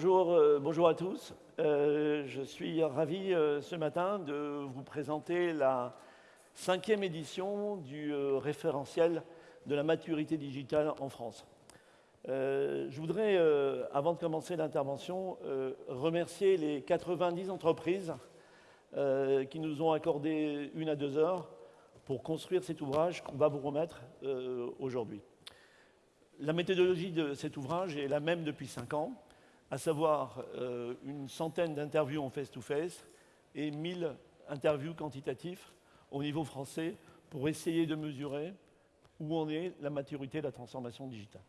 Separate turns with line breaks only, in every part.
bonjour, euh, bonjour à tous. Euh, je suis ravi euh, ce matin de vous présenter la cinquième édition du référentiel de la maturité digitale en France. je voudrais, avant de commencer l'intervention, remercier les 90 entreprises qui nous ont accordé une à deux heures pour construire cet ouvrage qu'on va vous remettre aujourd'hui. La méthodologie de cet ouvrage est la même depuis cinq ans à savoir euh, une centaine d'interviews en face-to-face et 1000 interviews quantitatifs au niveau français pour essayer de mesurer où en est la maturité de la transformation digitale.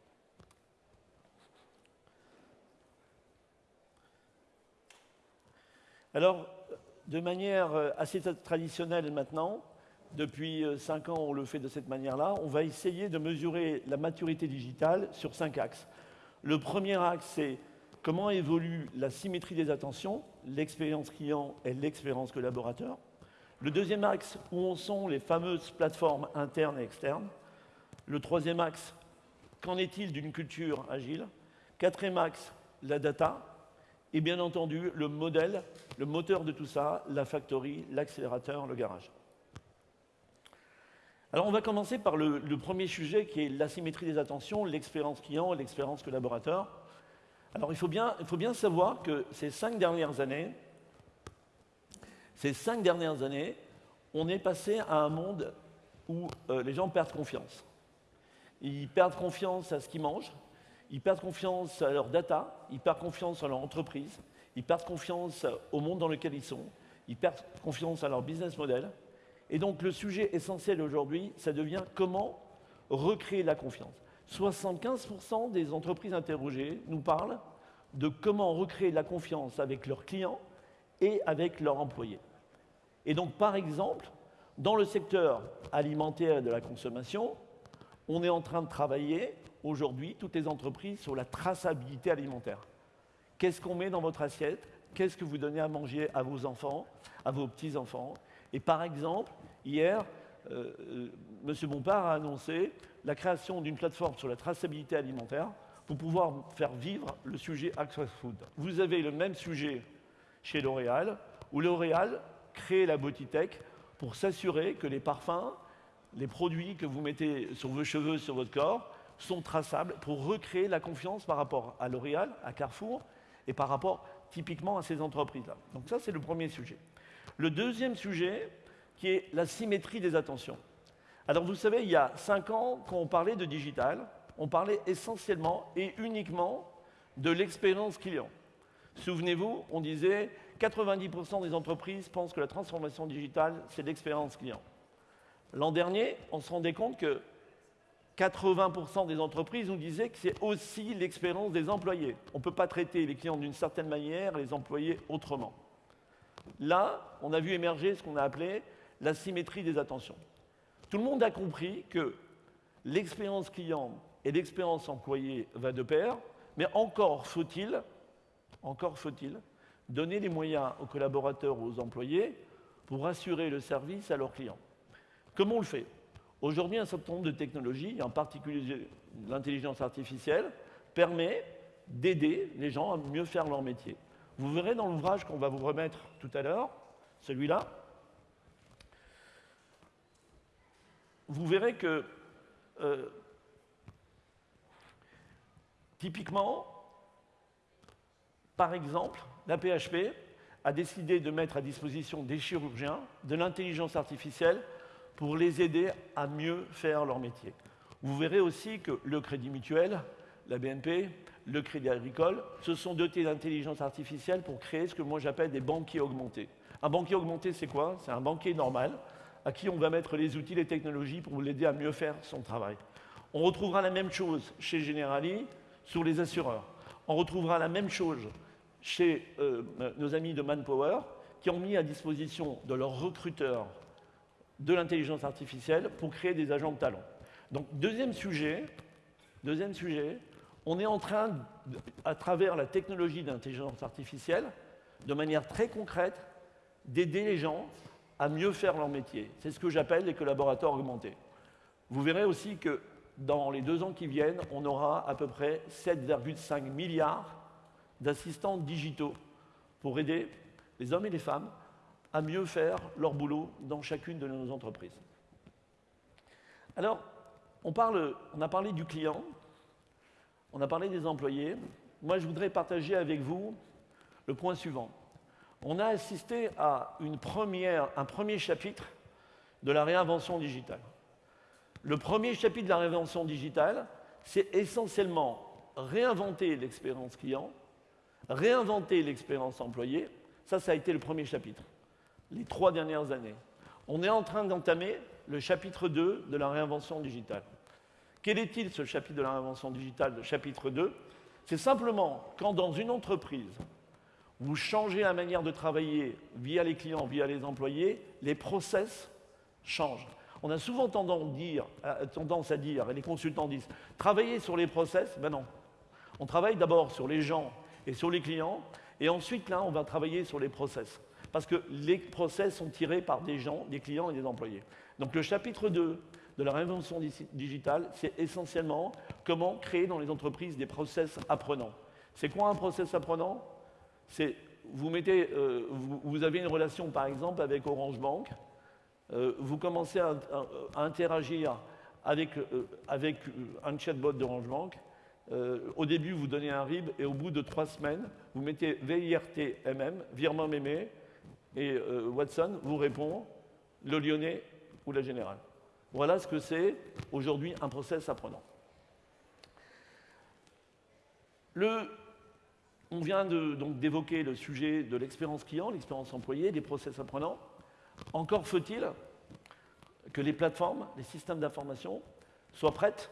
Alors, de manière euh, assez traditionnelle maintenant, depuis euh, cinq ans on le fait de cette manière-là, on va essayer de mesurer la maturité digitale sur cinq axes. Le premier axe, c'est comment évolue la symétrie des attentions, l'expérience client et l'expérience collaborateur. Le deuxième axe, où en sont les fameuses plateformes internes et externes. Le troisième axe, qu'en est-il d'une culture agile? Quatrième axe, la data. Et bien entendu, le modèle, le moteur de tout ça, la factory, l'accélérateur, le garage. Alors on va commencer par le, le premier sujet qui est l'asymétrie des attentions, l'expérience client et l'expérience collaborateur. Alors il faut, bien, savoir que ces cinq dernières années, ces cinq dernières années, on est passé à un monde où euh, les gens perdent confiance. Ils perdent confiance à ce qu'ils mangent, ils perdent confiance à leur data, ils perdent confiance à leur entreprise, ils perdent confiance au monde dans lequel ils sont, ils perdent confiance à leur business model. Et donc le sujet essentiel aujourd'hui, ça devient comment recréer la confiance. 75% des entreprises interrogées nous parlent de comment recréer la confiance avec leurs clients et avec leurs employés. Et donc, par exemple, dans le secteur alimentaire et de la consommation, on est en train de travailler aujourd'hui, toutes les entreprises, sur la traçabilité alimentaire. Qu'est-ce qu'on met dans votre assiette? Qu'est-ce que vous donnez à manger à vos enfants, à vos petits-enfants? Et par exemple, hier, M. Bompard a annoncé la création d'une plateforme sur la traçabilité alimentaire pour pouvoir faire vivre le sujet Access Food. Vous avez le même sujet chez L'Oréal, où L'Oréal crée la Tech pour s'assurer que les parfums, les produits que vous mettez sur vos cheveux, sur votre corps, sont traçables pour recréer la confiance par rapport à L'Oréal, à Carrefour, et par rapport typiquement à ces entreprises-là. Donc ça, c'est le premier sujet. Le deuxième sujet, qui est la symétrie des attentions. Alors vous savez, il y a cinq ans, quand on parlait de digital, on parlait essentiellement et uniquement de l'expérience client. Souvenez-vous, on disait 90% des entreprises pensent que la transformation digitale, c'est l'expérience client. L'an dernier, on se rendait compte que 80% des entreprises nous disaient que c'est aussi l'expérience des employés. On ne peut pas traiter les clients d'une certaine manière les employés autrement. Là, on a vu émerger ce qu'on a appelé la symétrie des attentions. Tout le monde a compris que l'expérience client et l'expérience employée va de pair, mais encore faut-il, encore faut-il, donner les moyens aux collaborateurs aux employés pour assurer le service à leurs clients. Comment on le fait? Aujourd'hui, un certain nombre de technologies, en particulier l'intelligence artificielle, permet d'aider les gens à mieux faire leur métier. Vous verrez dans l'ouvrage qu'on va vous remettre tout à l'heure, celui-là, vous verrez que euh, typiquement, par exemple, la PHP a décidé de mettre à disposition des chirurgiens de l'intelligence artificielle pour les aider à mieux faire leur métier. Vous verrez aussi que le Crédit Mutuel, la BNP, le Crédit Agricole se sont dotés d'intelligence artificielle pour créer ce que moi j'appelle des banquiers augmentés. Un banquier augmenté, c'est quoi? C'est un banquier normal à qui on va mettre les outils, les technologies pour l'aider à mieux faire son travail. On retrouvera la même chose chez Generali sur les assureurs. On retrouvera la même chose chez euh, nos amis de Manpower qui ont mis à disposition de leurs recruteurs de l'intelligence artificielle pour créer des agents de talent. Donc, deuxième sujet, deuxième sujet, on est en train, à travers la technologie d'intelligence artificielle, de manière très concrète, d'aider les gens à mieux faire leur métier. C'est ce que j'appelle les collaborateurs augmentés. Vous verrez aussi que dans les deux ans qui viennent, on aura à peu près 7,5 milliards d'assistants digitaux pour aider les hommes et les femmes à mieux faire leur boulot dans chacune de nos entreprises. Alors, on, a parlé du client, on a parlé des employés. Moi, je voudrais partager avec vous le point suivant. On a assisté à un premier chapitre de la réinvention digitale. Le premier chapitre de la réinvention digitale, c'est essentiellement réinventer l'expérience client, réinventer l'expérience employé. Ça, ça a été le premier chapitre, les trois dernières années. On est en train d'entamer le chapitre 2 de la réinvention digitale. Quel est-il ce chapitre de la réinvention digitale, le chapitre 2 C'est simplement quand dans une entreprise, vous changez la manière de travailler via les clients, via les employés, les process changent. On a souvent tendance, à dire, et les consultants disent, travailler sur les process, ben non. On travaille d'abord sur les gens et sur les clients, et ensuite là, on va travailler sur les process. Parce que les process sont tirés par des gens, des clients et des employés. Donc le chapitre 2 de la réinvention digitale, c'est essentiellement comment créer dans les entreprises des process apprenants. C'est quoi un process apprenant? Euh, vous avez une relation par exemple avec Orange Bank, euh, vous commencez à, interagir avec, euh, un chatbot d'Orange Bank. Au début, vous donnez un RIB et au bout de trois semaines, vous mettez VIRT-MM, virement mémé, et Watson vous répond le lyonnais ou la générale. Voilà ce que c'est aujourd'hui un process apprenant. Le, on vient d'évoquer le sujet de l'expérience client, l'expérience employée, des process apprenants. Encore faut-il que les plateformes, les systèmes d'information soient prêtes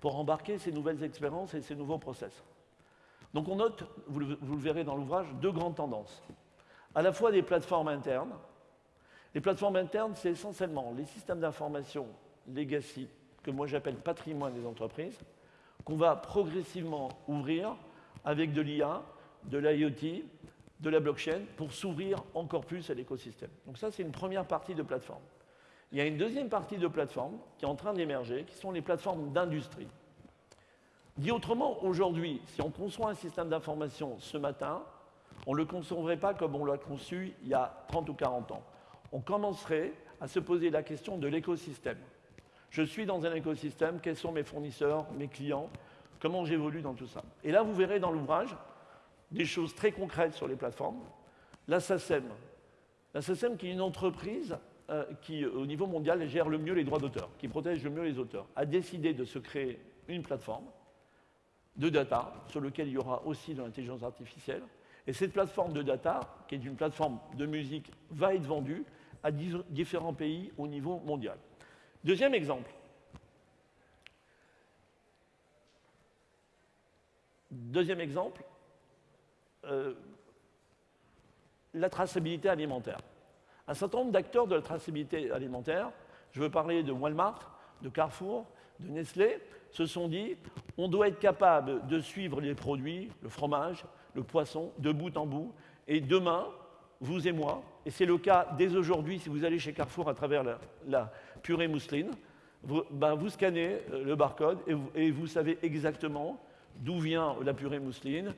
pour embarquer ces nouvelles expériences et ces nouveaux process. Donc on note, vous le, verrez dans l'ouvrage, deux grandes tendances. À la fois des plateformes internes. Les plateformes internes, c'est essentiellement les systèmes d'information legacy, que moi j'appelle patrimoine des entreprises, qu'on va progressivement ouvrir avec de l'IA, de l'IoT, de la blockchain pour s'ouvrir encore plus à l'écosystème. Donc ça, c'est une première partie de plateforme. Il y a une deuxième partie de plateforme qui est en train d'émerger, qui sont les plateformes d'industrie. Dit autrement, aujourd'hui, si on conçoit un système d'information ce matin, on ne le concevrait pas comme on l'a conçu il y a 30 ou 40 ans. On commencerait à se poser la question de l'écosystème. Je suis dans un écosystème, quels sont mes fournisseurs, mes clients, comment j'évolue dans tout ça. Et là, vous verrez dans l'ouvrage, des choses très concrètes sur les plateformes. La SACEM, la SACEM qui est une entreprise euh, qui, au niveau mondial, gère le mieux les droits d'auteur, qui protège le mieux les auteurs, a décidé de se créer une plateforme de data sur laquelle il y aura aussi de l'intelligence artificielle. Et cette plateforme de data, qui est une plateforme de musique, va être vendue à différents pays au niveau mondial. Deuxième exemple. Deuxième exemple, euh, la traçabilité alimentaire. Un certain nombre d'acteurs de la traçabilité alimentaire, je veux parler de Walmart, de Carrefour, de Nestlé, se sont dit on doit être capable de suivre les produits, le fromage, le poisson, de bout en bout. Et demain, vous et moi, et c'est le cas dès aujourd'hui, si vous allez chez Carrefour à travers la, purée mousseline, vous, ben, vous, scannez euh, le barcode et vous savez exactement d'où vient la purée mousseline,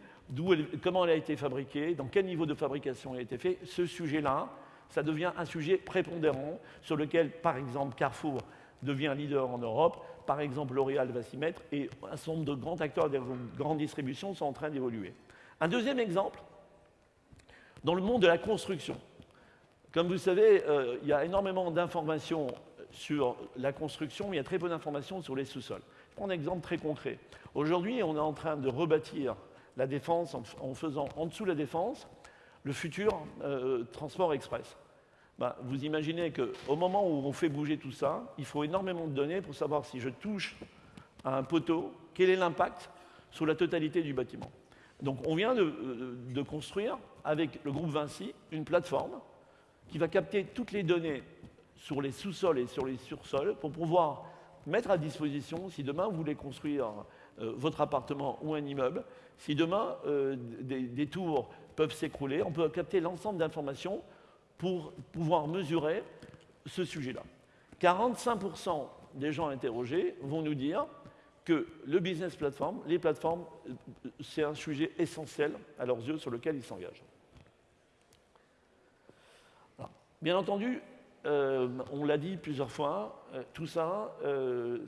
comment elle a été fabriquée, dans quel niveau de fabrication elle a été faite, ce sujet-là, ça devient un sujet prépondérant sur lequel, par exemple, Carrefour devient leader en Europe, par exemple, L'Oréal va s'y mettre, et un certain nombre de grands acteurs de grande distribution sont en train d'évoluer. Un deuxième exemple, dans le monde de la construction. Comme vous savez, euh, il y a énormément d'informations sur la construction, mais il y a très peu d'informations sur les sous-sols. Je prends un exemple très concret. Aujourd'hui, on est en train de rebâtir la défense en, faisant en dessous la défense le futur euh, transport express. Ben, vous imaginez qu'au moment où on fait bouger tout ça, il faut énormément de données pour savoir si je touche à un poteau, quel est l'impact sur la totalité du bâtiment. Donc on vient de, de, construire avec le groupe Vinci une plateforme qui va capter toutes les données sur les sous-sols et sur les sursols pour pouvoir mettre à disposition, si demain vous voulez construire euh, votre appartement ou un immeuble. Si demain, euh, des, tours peuvent s'écrouler, on peut capter l'ensemble d'informations pour pouvoir mesurer ce sujet-là. 45% des gens interrogés vont nous dire que le business platform, les plateformes, c'est un sujet essentiel à leurs yeux sur lequel ils s'engagent. Bien entendu, euh, on l'a dit plusieurs fois, euh, tout ça, euh,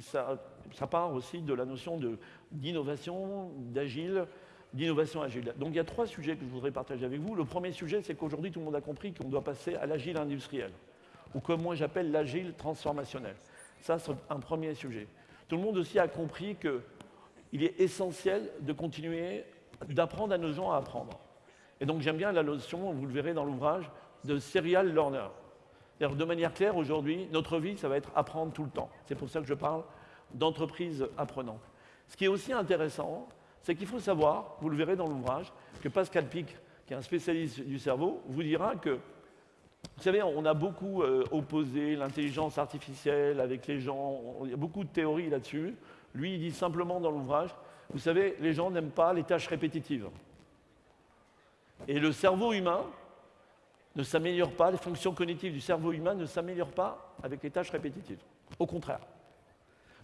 ça, ça, part aussi de la notion d'innovation, d'agile, d'innovation agile. Donc il y a trois sujets que je voudrais partager avec vous. Le premier sujet, c'est qu'aujourd'hui, tout le monde a compris qu'on doit passer à l'agile industriel, ou comme moi j'appelle l'agile transformationnel. Ça, c'est un premier sujet. Tout le monde aussi a compris qu'il est essentiel de continuer d'apprendre à nos gens à apprendre. Et donc j'aime bien la notion, vous le verrez dans l'ouvrage, de serial learner. De manière claire, aujourd'hui, notre vie, ça va être apprendre tout le temps. C'est pour ça que je parle d'entreprise apprenante. Ce qui est aussi intéressant, c'est qu'il faut savoir, vous le verrez dans l'ouvrage, que Pascal Pic, qui est un spécialiste du cerveau, vous dira que, vous savez, on a beaucoup euh, opposé l'intelligence artificielle avec les gens, il y a beaucoup de théories là-dessus. Lui, il dit simplement dans l'ouvrage, vous savez, les gens n'aiment pas les tâches répétitives. Et le cerveau humain ne s'améliore pas, les fonctions cognitives du cerveau humain ne s'améliorent pas avec les tâches répétitives. Au contraire.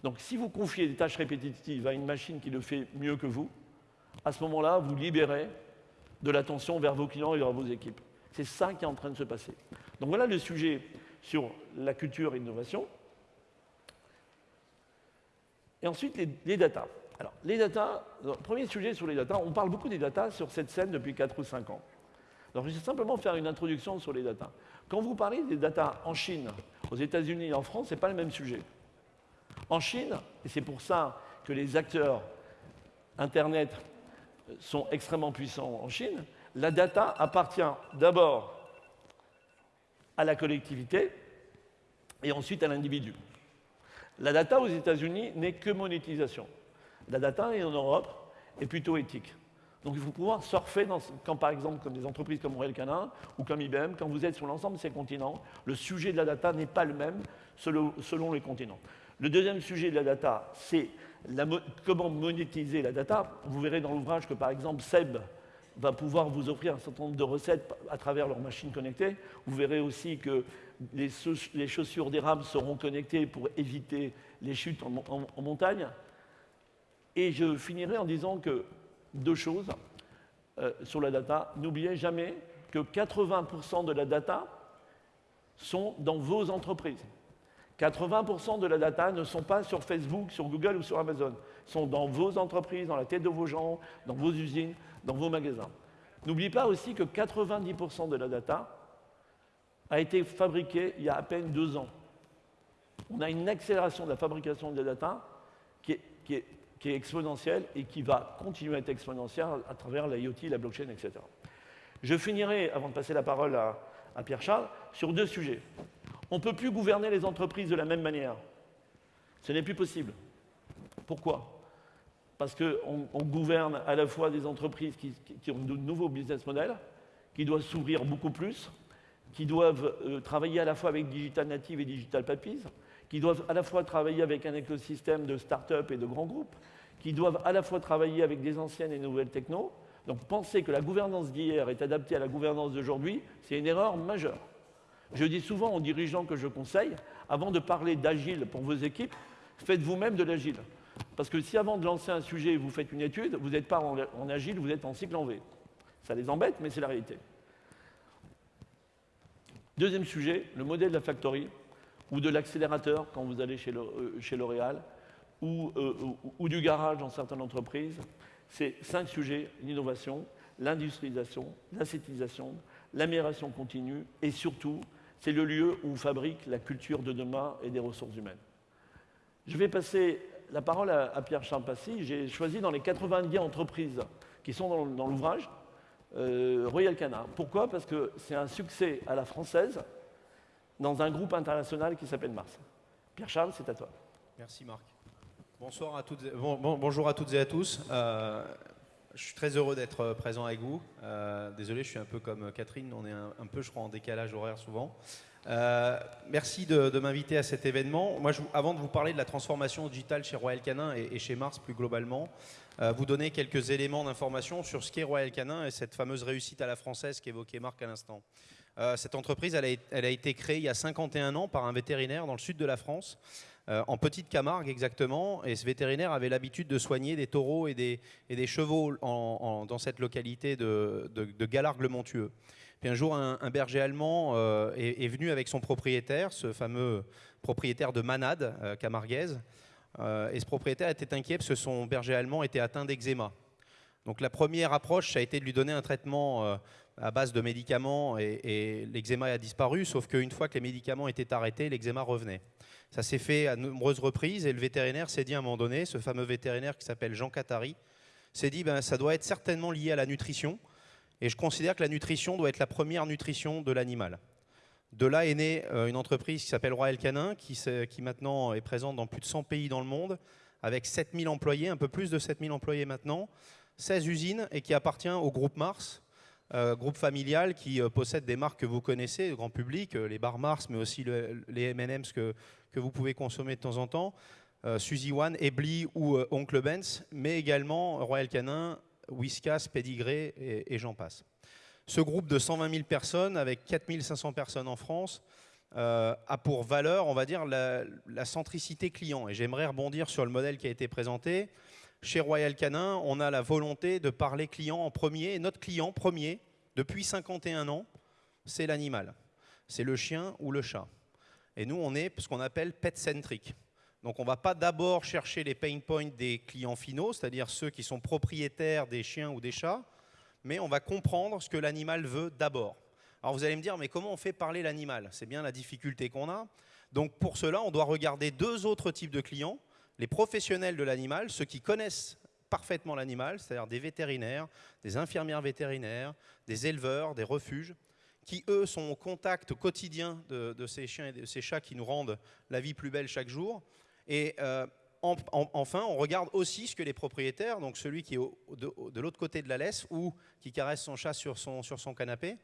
Donc si vous confiez des tâches répétitives à une machine qui le fait mieux que vous, à ce moment-là, vous libérez de l'attention vers vos clients et vers vos équipes. C'est ça qui est en train de se passer. Donc voilà le sujet sur la culture et l'innovation. Et ensuite, les, les datas. Alors, les datas, premier sujet sur les datas, on parle beaucoup des datas sur cette scène depuis 4 ou 5 ans. Alors, je vais simplement faire une introduction sur les datas. Quand vous parlez des datas en Chine, aux États-Unis et en France, ce n'est pas le même sujet. En Chine, et c'est pour ça que les acteurs Internet sont extrêmement puissants en Chine, la data appartient d'abord à la collectivité et ensuite à l'individu. La data aux États-Unis n'est que monétisation. La data en Europe est plutôt éthique. Donc il faut pouvoir surfer quand par exemple comme des entreprises comme Royal Canin ou comme IBM, quand vous êtes sur l'ensemble de ces continents, le sujet de la data n'est pas le même selon les continents. Le deuxième sujet de la data, c'est comment monétiser la data. Vous verrez dans l'ouvrage que par exemple Seb va pouvoir vous offrir un certain nombre de recettes à travers leur machine connectée. Vous verrez aussi que les, chaussures des rames seront connectées pour éviter les chutes en, montagne. Et je finirai en disant que deux choses euh, sur la data. N'oubliez jamais que 80% de la data sont dans vos entreprises. 80% de la data ne sont pas sur Facebook, sur Google ou sur Amazon. Ils sont dans vos entreprises, dans la tête de vos gens, dans vos usines, dans vos magasins. N'oubliez pas aussi que 90% de la data a été fabriquée il y a à peine deux ans. On a une accélération de la fabrication de la data qui est, exponentielle et qui va continuer à être exponentielle à travers l'IoT, la blockchain, etc. Je finirai, avant de passer la parole à Pierre Charles, sur deux sujets. On ne peut plus gouverner les entreprises de la même manière. Ce n'est plus possible. Pourquoi? Parce qu'on gouverne à la fois des entreprises qui, ont de nouveaux business models, qui doivent s'ouvrir beaucoup plus, qui doivent euh, travailler à la fois avec Digital Native et Digital Papies, qui doivent à la fois travailler avec un écosystème de start-up et de grands groupes, qui doivent à la fois travailler avec des anciennes et nouvelles technos. Donc penser que la gouvernance d'hier est adaptée à la gouvernance d'aujourd'hui, c'est une erreur majeure. Je dis souvent aux dirigeants que je conseille, avant de parler d'agile pour vos équipes, faites vous-même de l'agile. Parce que si avant de lancer un sujet, vous faites une étude, vous n'êtes pas en, agile, vous êtes en cycle en V. Ça les embête, mais c'est la réalité. Deuxième sujet, le modèle de la factory ou de l'accélérateur quand vous allez chez euh, L'Oréal ou, euh, ou, du garage dans certaines entreprises. C'est cinq sujets, l'innovation, l'industrialisation, l'acétisation, l'amélioration continue et surtout c'est le lieu où on fabrique la culture de demain et des ressources humaines. Je vais passer la parole à, Pierre Charles Passy. J'ai choisi dans les 90 entreprises qui sont dans, l'ouvrage euh, Royal Canin. Pourquoi? Parce que c'est un succès à la française dans un groupe international qui s'appelle Mars. Pierre Charles, c'est à toi.
Merci Marc. Bonsoir à toutes, bonjour à toutes et à tous. Euh, je suis très heureux d'être euh, présent avec vous. Euh, désolé, je suis un peu comme Catherine, on est un, peu, je crois, en décalage horaire souvent. merci de, m'inviter à cet événement. Moi, avant de vous parler de la transformation digitale chez Royal Canin et, chez Mars plus globalement, vous donner quelques éléments d'information sur ce qu'est Royal Canin et cette fameuse réussite à la française qu'évoquait Marc à l'instant. Cette entreprise, elle a, été créée il y a 51 ans par un vétérinaire dans le sud de la France en Petite Camargue exactement, et ce vétérinaire avait l'habitude de soigner des taureaux et des, chevaux dans cette localité de, Galargue-le-Montueux. Puis un jour, un, berger allemand est, venu avec son propriétaire, ce fameux propriétaire de Manade, camarguaise, et ce propriétaire était inquiet parce que son berger allemand était atteint d'eczéma. Donc la première approche, ça a été de lui donner un traitement euh, à base de médicaments et, l'eczéma a disparu, sauf qu'une fois que les médicaments étaient arrêtés, l'eczéma revenait. Ça s'est fait à nombreuses reprises et le vétérinaire s'est dit à un moment donné, ce fameux vétérinaire qui s'appelle Jean Catari, s'est dit ben, ça doit être certainement lié à la nutrition et je considère que la nutrition doit être la première nutrition de l'animal. De là est née euh, une entreprise qui s'appelle Royal Canin, qui, qui maintenant est présente dans plus de 100 pays dans le monde, avec 7000 employés, un peu plus de 7000 employés maintenant, 16 usines et qui appartient au groupe Mars, euh, groupe familial qui euh, possède des marques que vous connaissez, le grand public, euh, les bars Mars, mais aussi les M&M's que, vous pouvez consommer de temps en temps, Suzy One, Ebly ou Oncle Benz, mais également Royal Canin, Whiskas, Pedigree et, j'en passe. Ce groupe de 120 000 personnes, avec 4 500 personnes en France, a pour valeur, on va dire, la, la centricité client. Et j'aimerais rebondir sur le modèle qui a été présenté. Chez Royal Canin, on a la volonté de parler client en premier. Et notre client premier, depuis 51 ans, c'est l'animal. C'est le chien ou le chat. Et nous, on est ce qu'on appelle pet-centric. Donc on ne va pas d'abord chercher les pain points des clients finaux, c'est-à-dire ceux qui sont propriétaires des chiens ou des chats, mais on va comprendre ce que l'animal veut d'abord. Alors vous allez me dire, mais comment on fait parler l'animal? C'est bien la difficulté qu'on a. Donc pour cela, on doit regarder deux autres types de clients les professionnels de l'animal, ceux qui connaissent parfaitement l'animal, c'est-à-dire des vétérinaires, des infirmières vétérinaires, des éleveurs, des refuges, qui eux sont au contact quotidien de, ces chiens et de ces chats qui nous rendent la vie plus belle chaque jour. Et euh, enfin, on regarde aussi ce que les propriétaires, donc celui qui est de, l'autre côté de la laisse ou qui caresse son chat sur son, sur son canapé,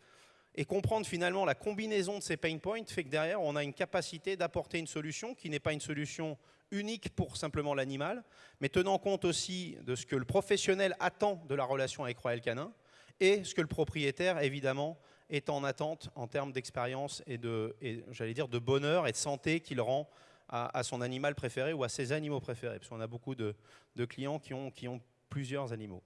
et comprendre finalement la combinaison de ces pain points fait que derrière, on a une capacité d'apporter une solution qui n'est pas une solution unique pour simplement l'animal, mais tenant compte aussi de ce que le professionnel attend de la relation avec Royal Canin et ce que le propriétaire, évidemment, est en attente en termes d'expérience et de, j'allais dire, de bonheur et de santé qu'il rend à, son animal préféré ou à ses animaux préférés, parce qu'on a beaucoup de, clients qui ont, qui ont plusieurs animaux.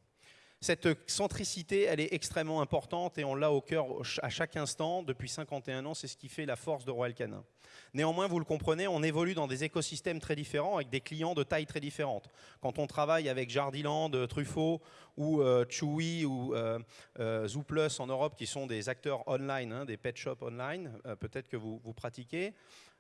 Cette centricité, elle est extrêmement importante et on l'a au cœur à chaque instant. Depuis 51 ans, c'est ce qui fait la force de Royal Canin. Néanmoins, vous le comprenez, on évolue dans des écosystèmes très différents avec des clients de taille très différentes. Quand on travaille avec Jardiland, Truffaut ou euh, Chewy ou euh, euh, Zooplus en Europe, qui sont des acteurs online, hein, des pet shops online, peut-être que vous, vous pratiquez,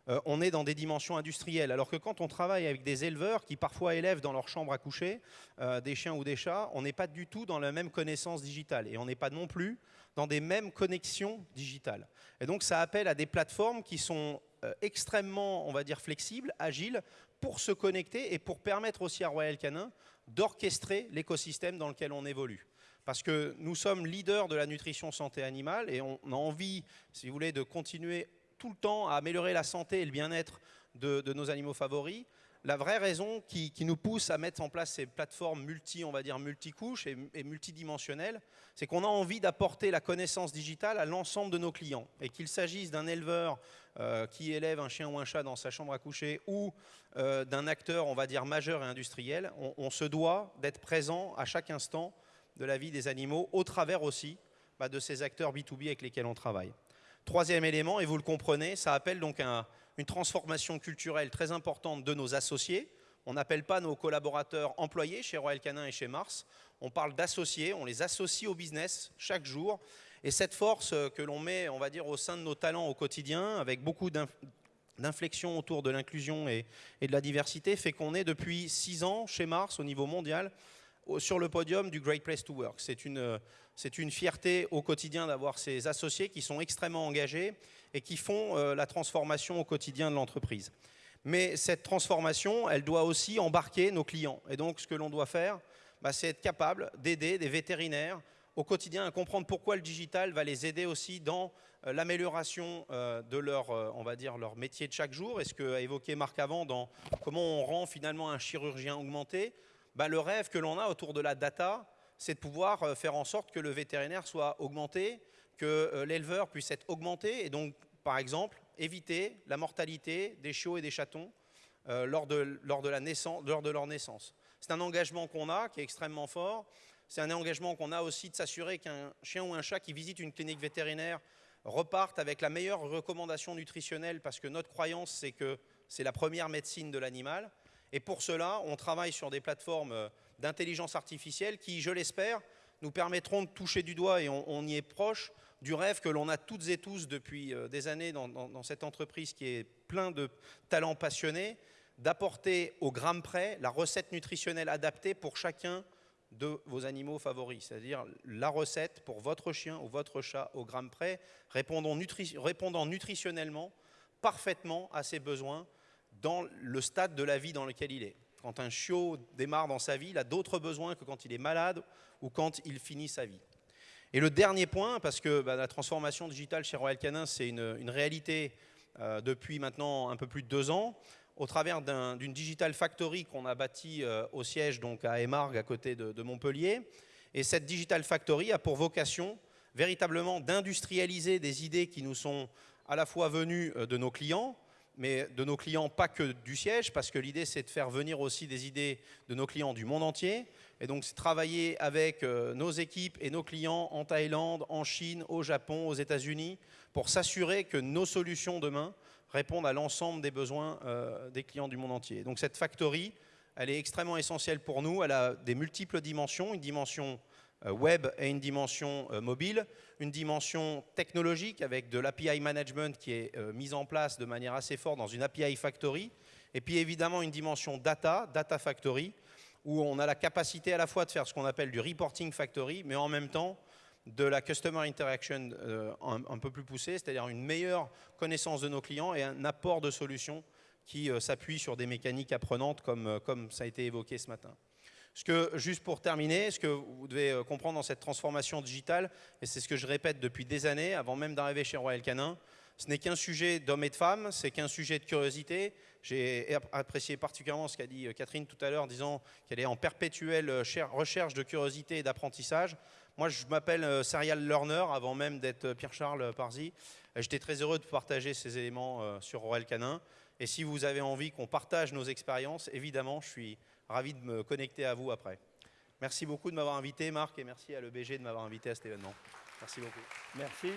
euh, on est dans des dimensions industrielles. Alors que quand on travaille avec des éleveurs qui parfois élèvent dans leur chambre à coucher euh, des chiens ou des chats, on n'est pas du tout dans la même connaissance digitale et on n'est pas non plus dans des mêmes connexions digitales. Et donc ça appelle à des plateformes qui sont euh, extrêmement, on va dire, flexibles, agiles, pour se connecter et pour permettre aussi à Royal Canin d'orchestrer l'écosystème dans lequel on évolue parce que nous sommes leaders de la nutrition santé animale et on a envie, si vous voulez, de continuer tout le temps à améliorer la santé et le bien-être de, nos animaux favoris. La vraie raison qui, nous pousse à mettre en place ces plateformes multi, on va dire multicouches et, et multidimensionnelles, c'est qu'on a envie d'apporter la connaissance digitale à l'ensemble de nos clients. Et qu'il s'agisse d'un éleveur euh, qui élève un chien ou un chat dans sa chambre à coucher ou euh, d'un acteur, on va dire, majeur et industriel, on, se doit d'être présent à chaque instant de la vie des animaux, au travers aussi bah, de ces acteurs B2B avec lesquels on travaille. Troisième élément, et vous le comprenez, ça appelle donc une transformation culturelle très importante de nos associés. On n'appelle pas nos collaborateurs employés chez Royal Canin et chez Mars. On parle d'associés, on les associe au business chaque jour. Et cette force que l'on met, on va dire, au sein de nos talents au quotidien, avec beaucoup d'inflexion autour de l'inclusion et, de la diversité, fait qu'on est depuis six ans chez Mars au niveau mondial sur le podium du Great Place to Work. C'est une, une fierté au quotidien d'avoir ces associés qui sont extrêmement engagés et qui font euh, la transformation au quotidien de l'entreprise. Mais cette transformation, elle doit aussi embarquer nos clients. Et donc, ce que l'on doit faire, bah, c'est être capable d'aider des vétérinaires au quotidien à comprendre pourquoi le digital va les aider aussi dans euh, l'amélioration euh, de leur, on va dire, leur métier de chaque jour. Et ce qu'a évoqué Marc avant dans comment on rend finalement un chirurgien augmenté, bah, le rêve que l'on a autour de la data, c'est de pouvoir euh, faire en sorte que le vétérinaire soit augmenté, que euh, l'éleveur puisse être augmenté, et donc, par exemple, éviter la mortalité des chiots et des chatons lors, de, lors, de lors de leur naissance. C'est un engagement qu'on a qui est extrêmement fort. C'est un engagement qu'on a aussi de s'assurer qu'un chien ou un chat qui visite une clinique vétérinaire reparte avec la meilleure recommandation nutritionnelle parce que notre croyance, c'est que c'est la première médecine de l'animal. Et pour cela, on travaille sur des plateformes d'intelligence artificielle qui, je l'espère, nous permettront de toucher du doigt, et on, y est proche, du rêve que l'on a toutes et tous depuis euh, des années dans, cette entreprise qui est plein de talents passionnés, d'apporter au gramme près la recette nutritionnelle adaptée pour chacun de vos animaux favoris, c'est-à-dire la recette pour votre chien ou votre chat au gramme près, répondant nutritionnellement parfaitement à ses besoins dans le stade de la vie dans lequel il est. Quand un chiot démarre dans sa vie, il a d'autres besoins que quand il est malade ou quand il finit sa vie. Et le dernier point, parce que bah, la transformation digitale chez Royal Canin, c'est une, réalité euh, depuis maintenant un peu plus de deux ans, au travers d'une Digital Factory qu'on a bâtie euh, au siège donc à Émargues, à côté de, Montpellier. Et cette Digital Factory a pour vocation véritablement d'industrialiser des idées qui nous sont à la fois venues euh, de nos clients, mais de nos clients pas que du siège, parce que l'idée c'est de faire venir aussi des idées de nos clients du monde entier. Et donc c'est travailler avec euh, nos équipes et nos clients en Thaïlande, en Chine, au Japon, aux États-Unis, pour s'assurer que nos solutions demain répondent à l'ensemble des besoins euh, des clients du monde entier. Donc cette factory, elle est extrêmement essentielle pour nous. Elle a des multiples dimensions, une dimension web et une dimension euh, mobile, une dimension technologique avec de l'API management qui est mise en place de manière assez forte dans une API factory, et puis évidemment une dimension data, data factory, où on a la capacité à la fois de faire ce qu'on appelle du reporting factory, mais en même temps de la customer interaction euh, un, peu plus poussée, c'est-à-dire une meilleure connaissance de nos clients et un apport de solutions qui euh, s'appuient sur des mécaniques apprenantes comme, euh, comme ça a été évoqué ce matin. Ce que, juste pour terminer, ce que vous devez comprendre dans cette transformation digitale, et c'est ce que je répète depuis des années, avant même d'arriver chez Royal Canin, ce n'est qu'un sujet d'hommes et de femmes, c'est qu'un sujet de curiosité. J'ai apprécié particulièrement ce qu'a dit Catherine tout à l'heure, disant qu'elle est en perpétuelle recherche de curiosité et d'apprentissage. Moi, je m'appelle euh, Serial Learner avant même d'être euh, Pierre-Charles Parzi. J'étais très heureux de partager ces éléments euh, sur Aurel Canin. Et si vous avez envie qu'on partage nos expériences, évidemment, je suis ravi de me connecter à vous après. Merci beaucoup de m'avoir invité, Marc, et merci à l'EBG de m'avoir invité à cet événement. Merci beaucoup.
Merci.